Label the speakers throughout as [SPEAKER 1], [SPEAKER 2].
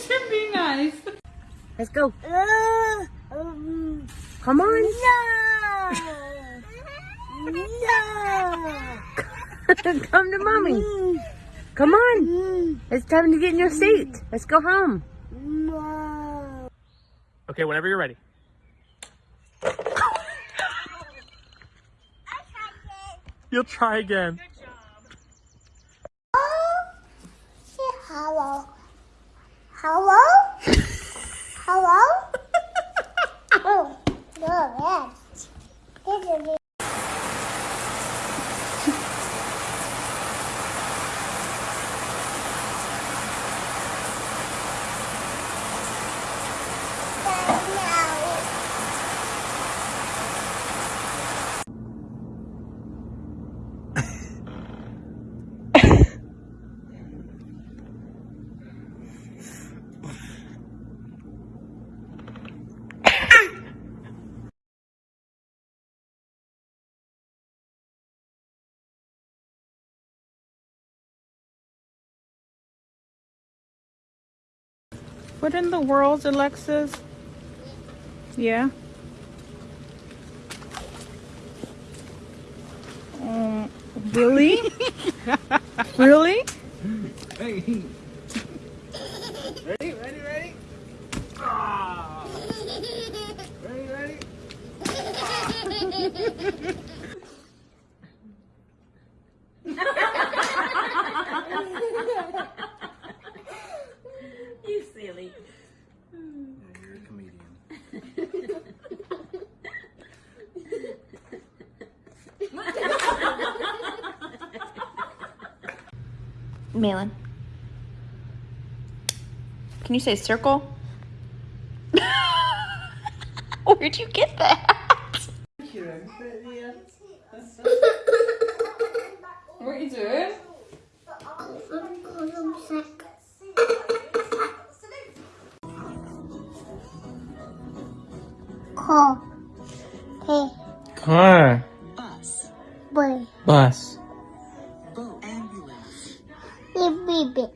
[SPEAKER 1] Should be nice.
[SPEAKER 2] Let's go.
[SPEAKER 3] Uh, um,
[SPEAKER 2] Come on.
[SPEAKER 3] no. no.
[SPEAKER 2] Come to mommy. Come on. It's time to get in your seat. Let's go home.
[SPEAKER 3] No.
[SPEAKER 4] Okay, whenever you're ready. You'll try again.
[SPEAKER 3] Oh, say hello. Hello? hello? oh, no,
[SPEAKER 1] What in the world, Alexis? Yeah. Um, really? really?
[SPEAKER 4] Ready, ready, ready? Ah. Ready, ready?
[SPEAKER 1] You
[SPEAKER 5] Malin. Can you say circle? Where'd you get that?
[SPEAKER 1] What are you doing?
[SPEAKER 3] Call. Hey,
[SPEAKER 4] Car.
[SPEAKER 3] boy.
[SPEAKER 4] Bus.
[SPEAKER 3] Hey, baby.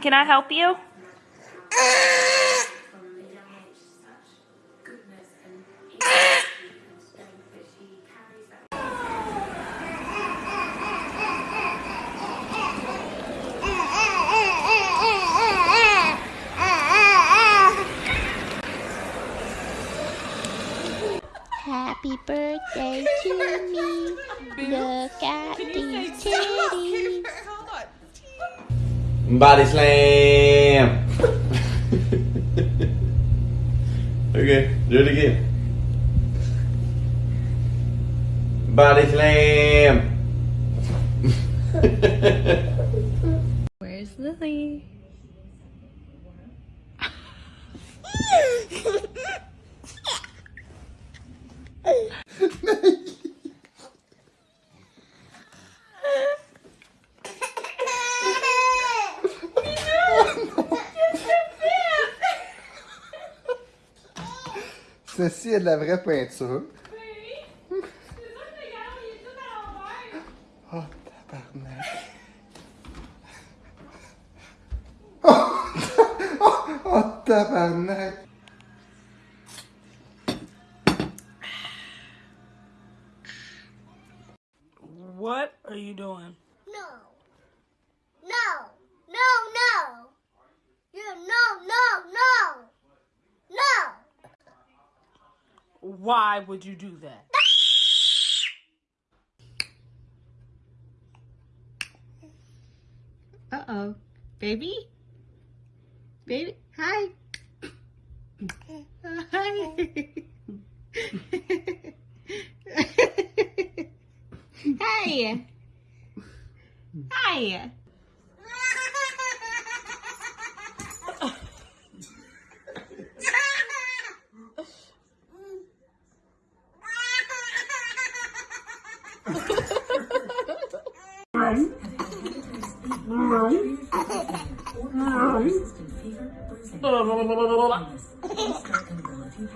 [SPEAKER 5] Can I help you?
[SPEAKER 3] Happy birthday to me. Look at these titties.
[SPEAKER 6] Body slam. okay, do it again. Body slam.
[SPEAKER 1] Where's Lily?
[SPEAKER 7] ceci est de la vraie peinture. Oui. C'est ça
[SPEAKER 1] que regarde, il est
[SPEAKER 3] tout à l'envers. Oh, tabarnak. oh, oh, oh, tabarnak.
[SPEAKER 1] Why would you do that? Uh-oh. Baby? Baby? Hi. Hi. Hi. Hi.
[SPEAKER 8] Persistent fever, bruising, illness, instant can because I didn't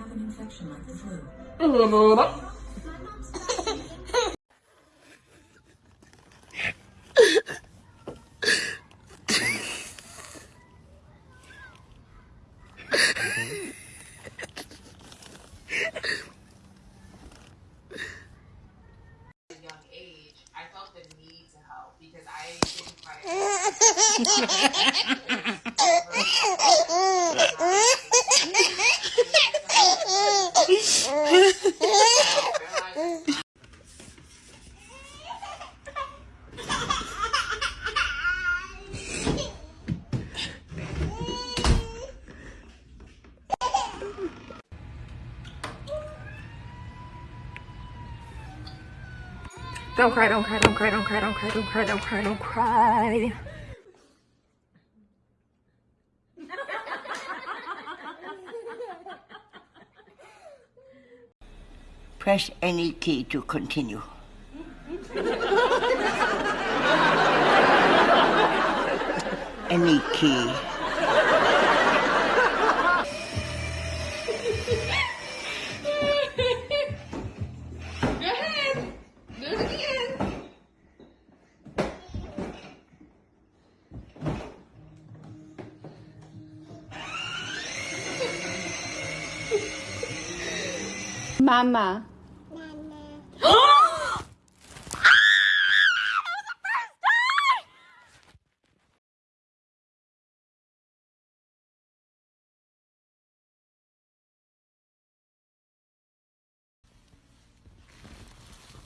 [SPEAKER 8] Don't cry, don't cry, don't cry, don't cry, don't cry, don't cry, don't cry, don't cry.
[SPEAKER 9] Press any key to continue. any key.
[SPEAKER 5] Mama. Mama.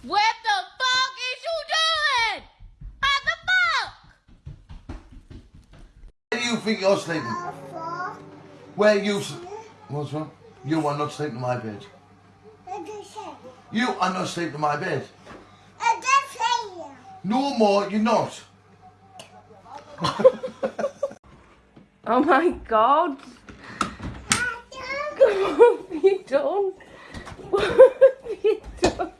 [SPEAKER 5] What the fuck is you doing? What the fuck?
[SPEAKER 10] Where do you think you're sleeping? Where you s- What's wrong? You are not sleeping in my bed. You are not sleeping in my bed. I don't play you. No more, you're not.
[SPEAKER 11] oh my god. Come on, you done? What have you done?